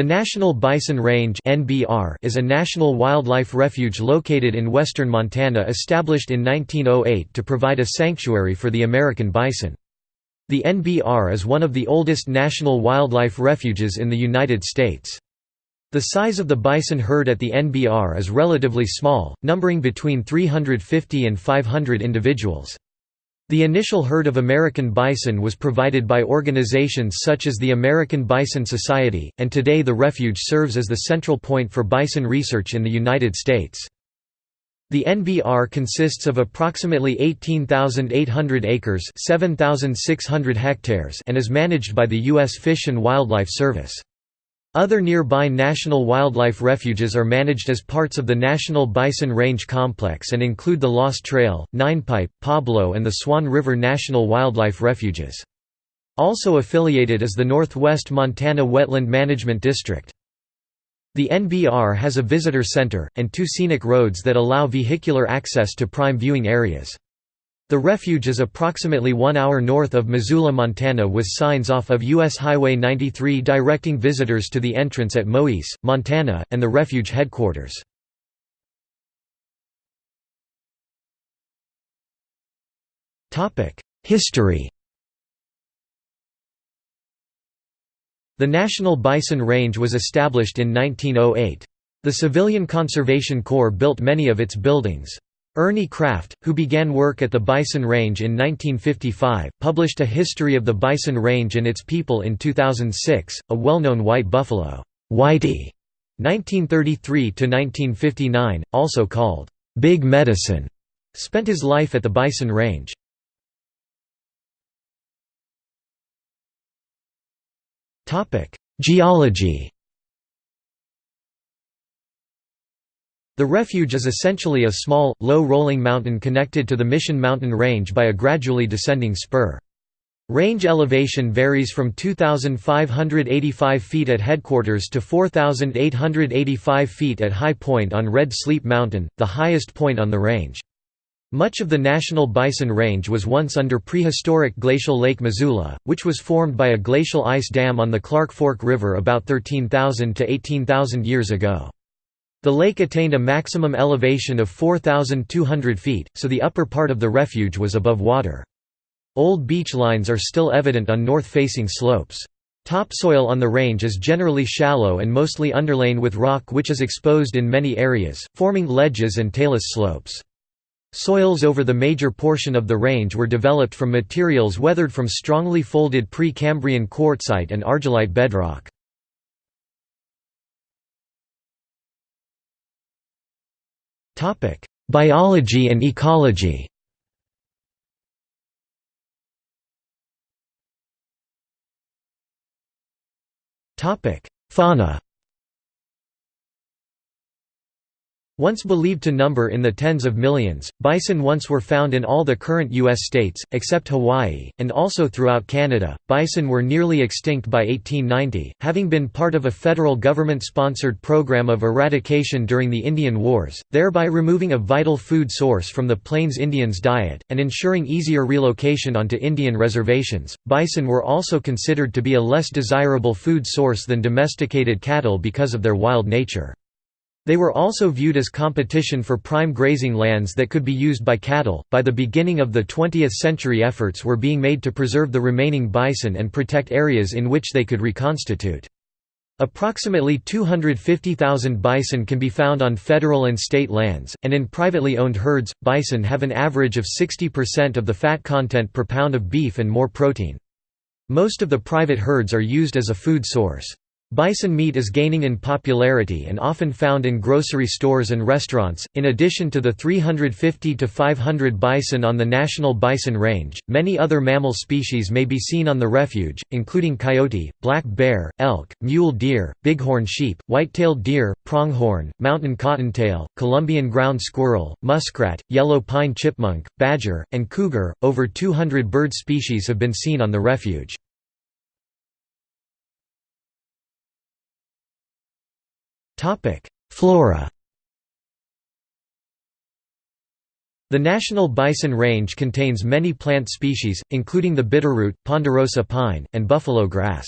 The National Bison Range is a national wildlife refuge located in western Montana established in 1908 to provide a sanctuary for the American bison. The NBR is one of the oldest national wildlife refuges in the United States. The size of the bison herd at the NBR is relatively small, numbering between 350 and 500 individuals. The initial herd of American bison was provided by organizations such as the American Bison Society, and today the refuge serves as the central point for bison research in the United States. The NBR consists of approximately 18,800 acres 7,600 hectares and is managed by the U.S. Fish and Wildlife Service. Other nearby national wildlife refuges are managed as parts of the National Bison Range Complex and include the Lost Trail, Ninepipe, Pablo and the Swan River National Wildlife Refuges. Also affiliated is the Northwest Montana Wetland Management District. The NBR has a visitor center, and two scenic roads that allow vehicular access to prime viewing areas. The refuge is approximately one hour north of Missoula, Montana with signs off of U.S. Highway 93 directing visitors to the entrance at Moiese, Montana, and the refuge headquarters. History The National Bison Range was established in 1908. The Civilian Conservation Corps built many of its buildings. Ernie Kraft, who began work at the Bison Range in 1955, published a history of the Bison Range and its people in 2006, a well-known white buffalo, Whitey, 1933–1959, also called, "'Big Medicine", spent his life at the Bison Range. Geology The refuge is essentially a small, low-rolling mountain connected to the Mission Mountain Range by a gradually descending spur. Range elevation varies from 2,585 feet at headquarters to 4,885 feet at High Point on Red Sleep Mountain, the highest point on the range. Much of the National Bison Range was once under prehistoric glacial Lake Missoula, which was formed by a glacial ice dam on the Clark Fork River about 13,000 to 18,000 years ago. The lake attained a maximum elevation of 4,200 feet, so the upper part of the refuge was above water. Old beach lines are still evident on north-facing slopes. Topsoil on the range is generally shallow and mostly underlain with rock which is exposed in many areas, forming ledges and talus slopes. Soils over the major portion of the range were developed from materials weathered from strongly folded Precambrian quartzite and argillite bedrock. Biology and ecology. Fauna Once believed to number in the tens of millions, bison once were found in all the current U.S. states, except Hawaii, and also throughout Canada. Bison were nearly extinct by 1890, having been part of a federal government sponsored program of eradication during the Indian Wars, thereby removing a vital food source from the Plains Indians' diet, and ensuring easier relocation onto Indian reservations. Bison were also considered to be a less desirable food source than domesticated cattle because of their wild nature. They were also viewed as competition for prime grazing lands that could be used by cattle. By the beginning of the 20th century, efforts were being made to preserve the remaining bison and protect areas in which they could reconstitute. Approximately 250,000 bison can be found on federal and state lands, and in privately owned herds, bison have an average of 60% of the fat content per pound of beef and more protein. Most of the private herds are used as a food source. Bison meat is gaining in popularity and often found in grocery stores and restaurants. In addition to the 350 to 500 bison on the National Bison Range, many other mammal species may be seen on the refuge, including coyote, black bear, elk, mule deer, bighorn sheep, white-tailed deer, pronghorn, mountain cottontail, Columbian ground squirrel, muskrat, yellow pine chipmunk, badger, and cougar. Over 200 bird species have been seen on the refuge. Flora The National Bison Range contains many plant species, including the bitterroot, ponderosa pine, and buffalo grass.